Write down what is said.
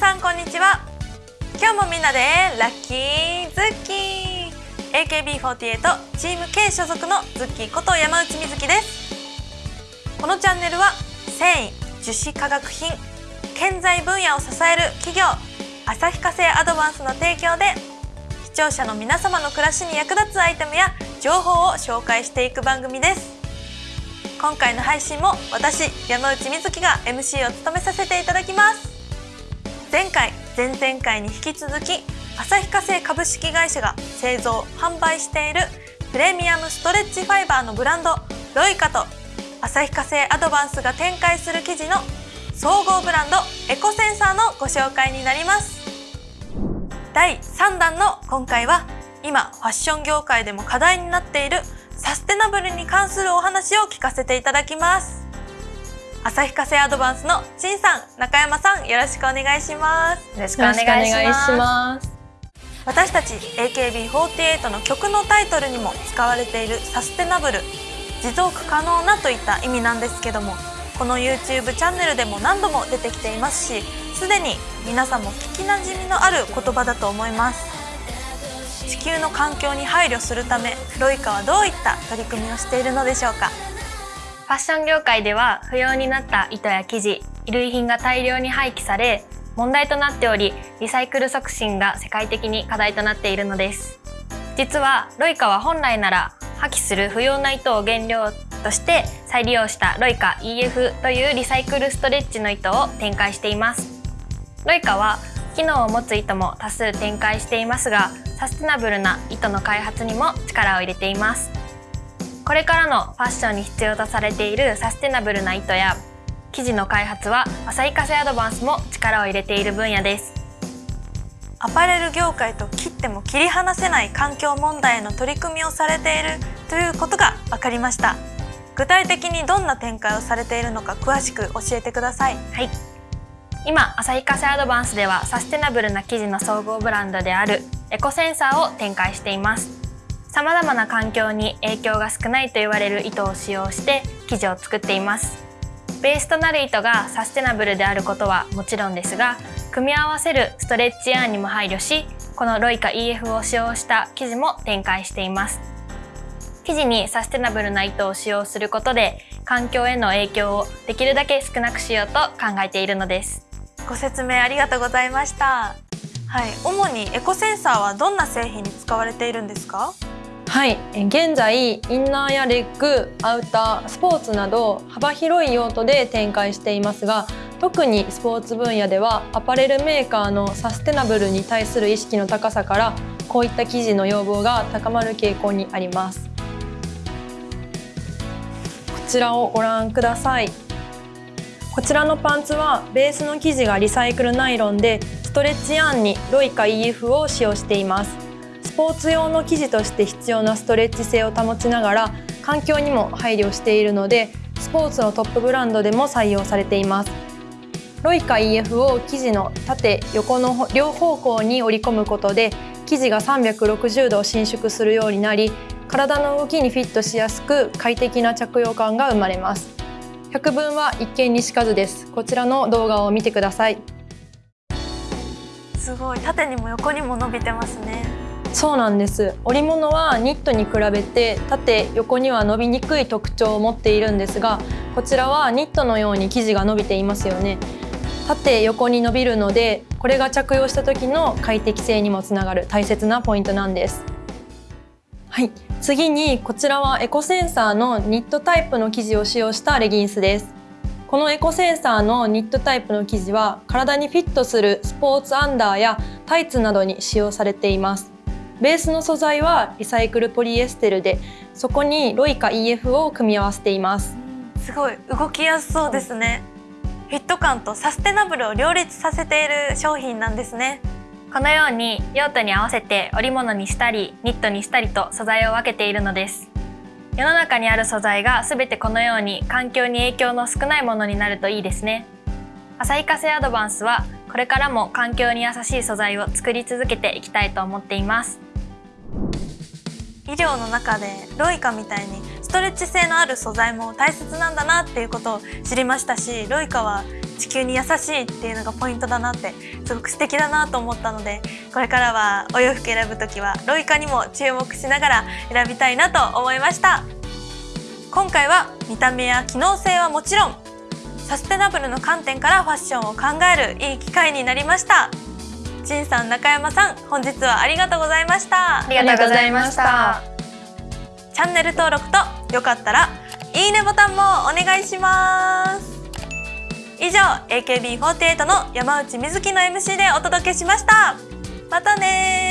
さんこんにちは。今日もみんなでラッキーズッキー。AKB48 チーム K 所属のズッキーこと山内美月です。このチャンネルは繊維樹脂化学品建材分野を支える企業旭化成アドバンスの提供で視聴者の皆様の暮らしに役立つアイテムや情報を紹介していく番組です。今回の配信も私山内美月が MC を務めさせていただきます。前回前々回に引き続き旭化成株式会社が製造販売しているプレミアムストレッチファイバーのブランドロイカと旭化成アドバンスが展開する生地の総合ブランドエコセンサーのご紹介になります。第3弾の今回は今ファッション業界でも課題になっているサステナブルに関するお話を聞かせていただきます。旭化成アドバンスのしんさん中山さんよろしくお願いします。よろしくお願いします。私たち AKB48 の曲のタイトルにも使われているサステナブル持続可能なといった意味なんですけどもこの YouTube チャンネルでも何度も出てきていますしすでに皆さんも聞きなじみのある言葉だと思います。地球の環境に配慮するためロイカはどういった取り組みをしているのでしょうか？ファッション業界では不要になった糸や生地衣類品が大量に廃棄され問題となっておりリサイクル促進が世界的に課題となっているのです。実はロイカは本来なら破棄する不要な糸を原料として再利用したロイカ EF というリサイクルストレッチの糸を展開しています。ロイカは機能を持つ糸も多数展開していますがサステナブルな糸の開発にも力を入れています。これからのファッションに必要とされているサステナブルな糸や生地の開発は旭化成アドバンスも力を入れている分野です。アパレル業界と切っても切り離せない環境問題への取り組みをされているということが分かりました。具体的にどんな展開をされているのか詳しく教えてください。はい。今旭化成アドバンスではサステナブルな生地の総合ブランドであるエコセンサーを展開しています様々な環境に影響が少ないと言われる糸を使用して生地を作っています。ベースとなる糸がサステナブルであることはもちろんですが組み合わせるストレッチアーンにも配慮しこのロイカ EF を使用した生地も展開しています。生地にサステナブルな糸を使用することで環境への影響をできるだけ少なくしようと考えているのです。ご説明ありがとうございました。はい。主にエコセンサーはどんな製品に使われているんですか？はい。現在インナーやレッグアウタースポーツなど幅広い用途で展開していますが特にスポーツ分野ではアパレルメーカーのサステナブルに対する意識の高さからこういった生地の要望が高まる傾向にあります。こちらをご覧ください。こちらのパンツはベースの生地がリサイクルナイロンでストレッチアンにロイカ EF を使用しています。スポーツ用の生地として必要なストレッチ性を保ちながら環境にも配慮しているのでスポーツのトップブランドでも採用されています。ロイカ EF を生地の縦横の両方向に折り込むことで生地が360度伸縮するようになり体の動きにフィットしやすく快適な着用感が生まれます。百聞は一見にしかずです。こちらの動画を見てください。すごい。縦にも横にも伸びてますね。そうなんです。織物はニットに比べて縦横には伸びにくい特徴を持っているんですがこちらはニットのように生地が伸びていますよね。縦横に伸びるのでこれが着用した時の快適性にもつながる大切なポイントなんです。はい。次にこちらはエコセンサーのニットタイプの生地を使用したレギンスです。このエコセンサーのニットタイプの生地は体にフィットするスポーツアンダーやタイツなどに使用されています。ベースの素材はリサイクルポリエステルでそこにロイカ EF を組み合わせています。すごい動きやすそうですね。フィット感とサステナブルを両立させている商品なんですね。このように用途に合わせて織物にしたりニットにしたりと素材を分けているのです。世の中にある素材が全てこのように環境に影響の少ないものになるといいですね。旭化成アドバンスはこれからも環境に優しい素材を作り続けていきたいと思っています。医療の中でロイカみたいにストレッチ性のある素材も大切なんだなっていうことを知りましたしロイカは地球に優しいっていうのがポイントだなってすごく素敵だなと思ったのでこれからはお洋服選ぶ時はロイカにも注目しながら選びたいなと思いました。今回は見た目や機能性はもちろんサステナブルの観点からファッションを考えるいい機会になりました。陳さん中山さん本日はありがとうございました。ありがとうございました。チャンネル登録とよかったらいいねボタンもお願いします。以上 AKB48 の山内美月の MC でお届けしました。またね